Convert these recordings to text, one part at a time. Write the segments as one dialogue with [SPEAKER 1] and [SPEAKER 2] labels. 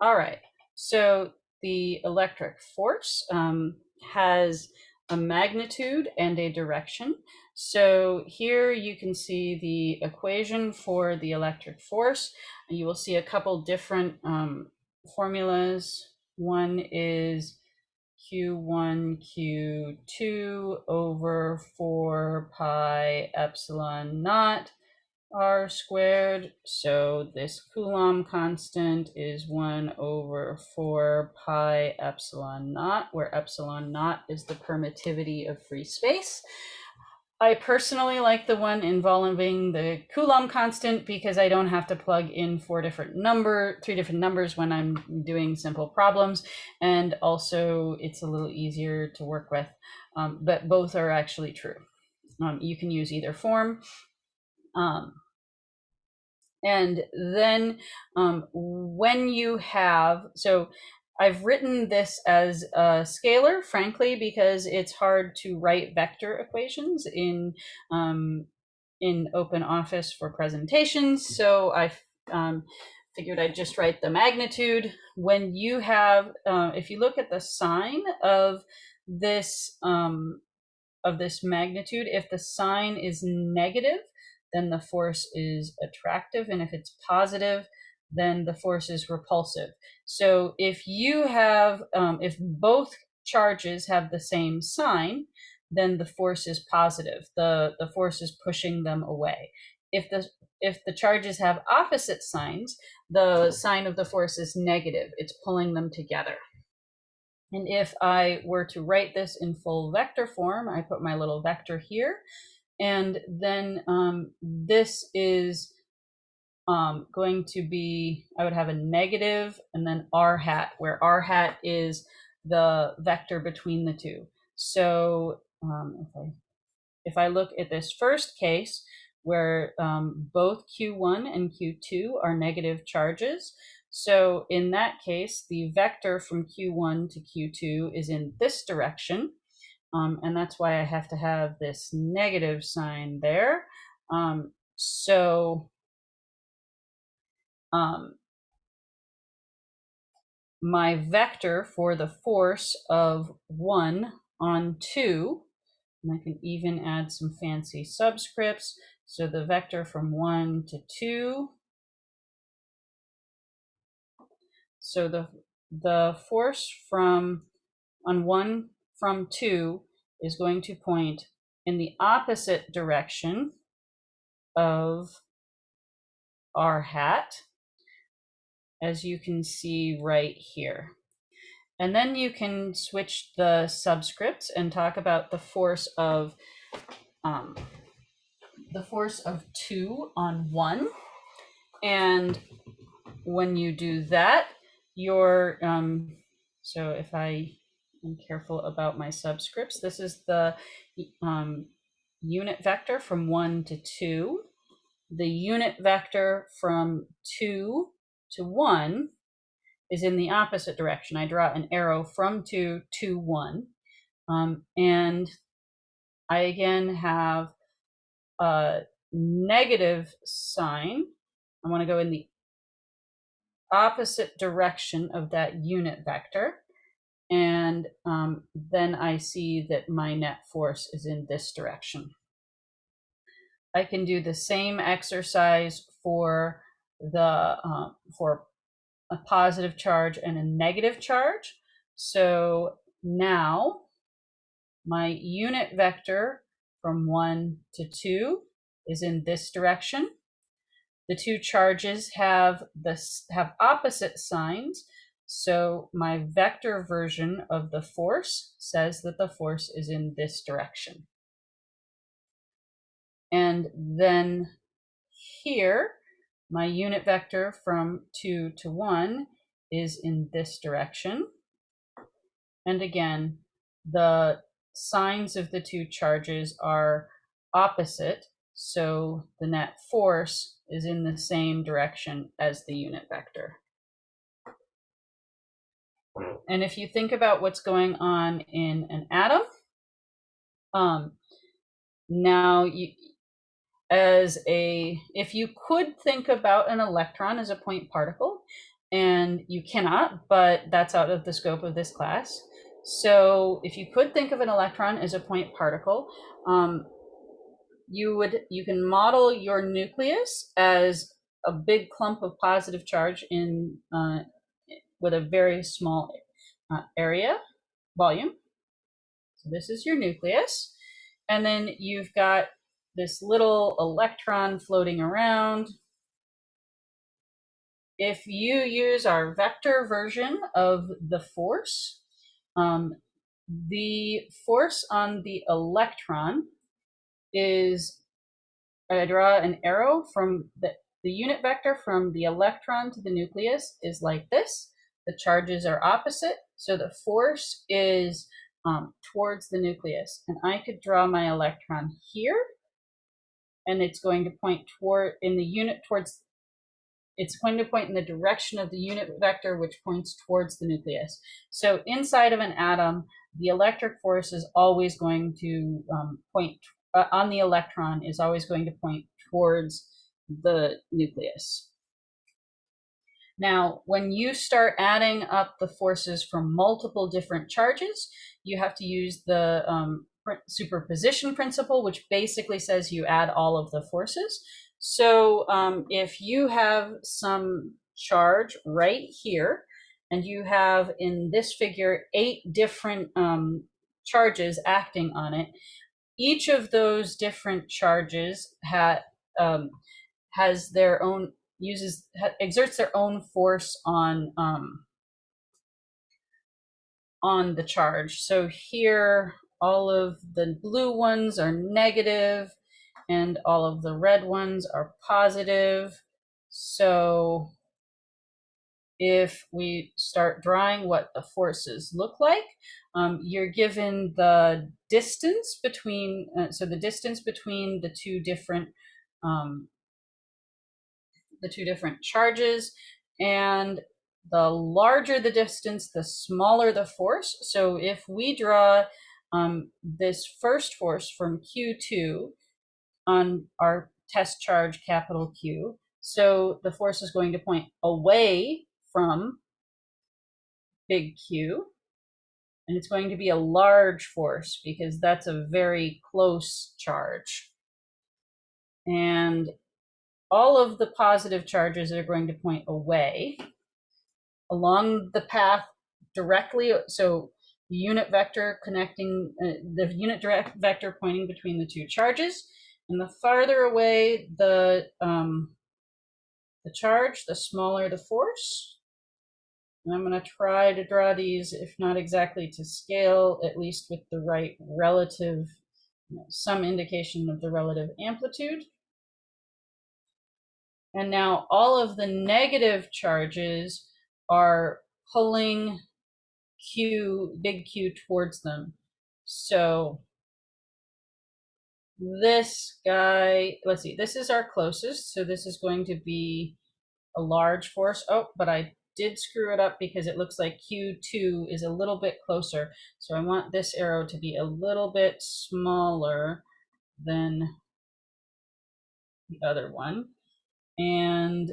[SPEAKER 1] All right. So the electric force um, has a magnitude and a direction. So here you can see the equation for the electric force. You will see a couple different um, formulas. One is Q1, Q2 over 4 pi epsilon naught r squared. So this Coulomb constant is 1 over 4 pi epsilon naught, where epsilon naught is the permittivity of free space. I personally like the one involving the Coulomb constant because I don't have to plug in four different number, three different numbers when I'm doing simple problems. And also it's a little easier to work with, um, but both are actually true. Um, you can use either form. Um, and then um, when you have, so I've written this as a scalar, frankly, because it's hard to write vector equations in um, in Open Office for presentations. So I um, figured I'd just write the magnitude. When you have, uh, if you look at the sign of this um, of this magnitude, if the sign is negative, then the force is attractive. And if it's positive, then the force is repulsive. So if you have, um, if both charges have the same sign, then the force is positive. The, the force is pushing them away. If the, if the charges have opposite signs, the sign of the force is negative. It's pulling them together. And if I were to write this in full vector form, I put my little vector here, and then um, this is um, going to be, I would have a negative and then r hat, where r hat is the vector between the two. So um, if, I, if I look at this first case, where um, both Q1 and Q2 are negative charges, so in that case, the vector from Q1 to Q2 is in this direction. Um, and that's why I have to have this negative sign there. Um, so um, my vector for the force of 1 on 2, and I can even add some fancy subscripts. So the vector from 1 to 2. So the, the force from on 1 from 2 is going to point in the opposite direction of r hat, as you can see right here. And then you can switch the subscripts and talk about the force of um, the force of two on one. And when you do that, your um, so if I am careful about my subscripts, this is the um, unit vector from one to two. The unit vector from two to one is in the opposite direction. I draw an arrow from two to one. Um, and I again have a negative sign. I want to go in the opposite direction of that unit vector. And um, then I see that my net force is in this direction. I can do the same exercise for the uh, for a positive charge and a negative charge. So now my unit vector from one to two is in this direction. The two charges have this have opposite signs. So my vector version of the force says that the force is in this direction. And then here, my unit vector from 2 to 1 is in this direction. And again, the signs of the two charges are opposite, so the net force is in the same direction as the unit vector. And if you think about what's going on in an atom, um, now you, as a, if you could think about an electron as a point particle, and you cannot, but that's out of the scope of this class. So if you could think of an electron as a point particle, um, you would you can model your nucleus as a big clump of positive charge in uh, with a very small uh, area volume. So this is your nucleus, and then you've got this little electron floating around. If you use our vector version of the force, um, the force on the electron is I draw an arrow from the, the unit vector from the electron to the nucleus is like this. The charges are opposite. So the force is um, towards the nucleus. And I could draw my electron here. And it's going to point toward in the unit towards it's going to point in the direction of the unit vector, which points towards the nucleus. So inside of an atom, the electric force is always going to um, point uh, on the electron is always going to point towards the nucleus. Now, when you start adding up the forces from multiple different charges, you have to use the um, superposition principle, which basically says you add all of the forces. So um, if you have some charge right here, and you have in this figure eight different um, charges acting on it, each of those different charges ha, um, has their own uses exerts their own force on um, on the charge. So here, all of the blue ones are negative, and all of the red ones are positive. So if we start drawing what the forces look like, um, you're given the distance between, uh, so the distance between the two different, um, the two different charges, and the larger the distance, the smaller the force. So if we draw um, this first force from Q2 on our test charge capital Q, so the force is going to point away from big Q. And it's going to be a large force because that's a very close charge. And all of the positive charges are going to point away along the path directly. So the unit vector connecting, uh, the unit direct vector pointing between the two charges. And the farther away the, um, the charge, the smaller the force. And I'm going to try to draw these, if not exactly to scale, at least with the right relative, you know, some indication of the relative amplitude. And now all of the negative charges are pulling Q, big Q towards them. So this guy, let's see, this is our closest. So this is going to be a large force. Oh, but I did screw it up because it looks like Q2 is a little bit closer. So I want this arrow to be a little bit smaller than the other one. And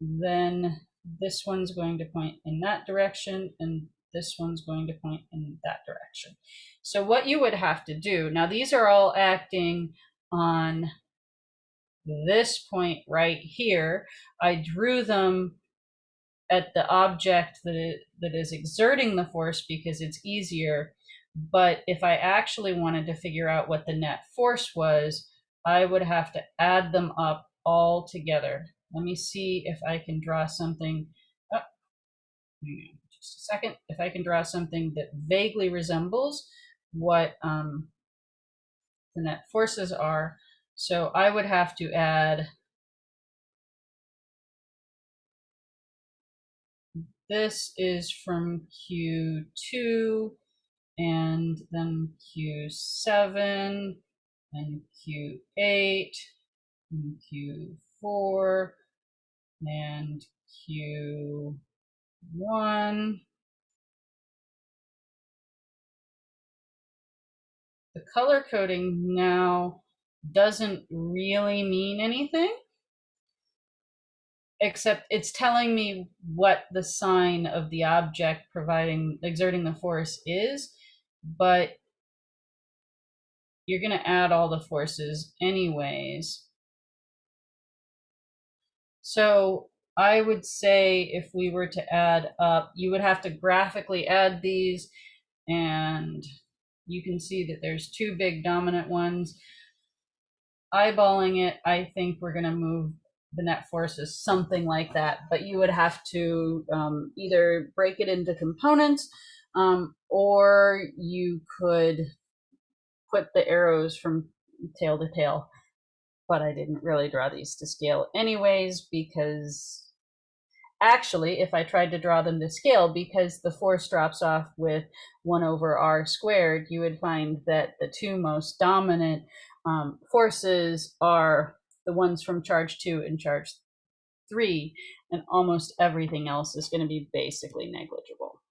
[SPEAKER 1] then this one's going to point in that direction and this one's going to point in that direction. So what you would have to do, now these are all acting on this point right here. I drew them at the object that, it, that is exerting the force because it's easier. But if I actually wanted to figure out what the net force was, I would have to add them up all together. Let me see if I can draw something. Oh, just a second. If I can draw something that vaguely resembles what um, the net forces are. So I would have to add This is from Q2 and then Q7 and Q8 and Q4 and Q1. The color coding now doesn't really mean anything except it's telling me what the sign of the object providing exerting the force is, but you're going to add all the forces anyways. So I would say if we were to add up, you would have to graphically add these and you can see that there's two big dominant ones. Eyeballing it, I think we're going to move the net forces something like that, but you would have to um, either break it into components um, or you could put the arrows from tail to tail. But I didn't really draw these to scale anyways because actually, if I tried to draw them to scale, because the force drops off with 1 over r squared, you would find that the two most dominant um, forces are the ones from charge 2 and charge 3, and almost everything else is going to be basically negligible.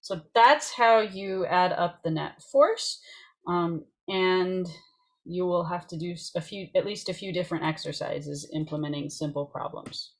[SPEAKER 1] So that's how you add up the net force. Um, and you will have to do a few, at least a few different exercises implementing simple problems.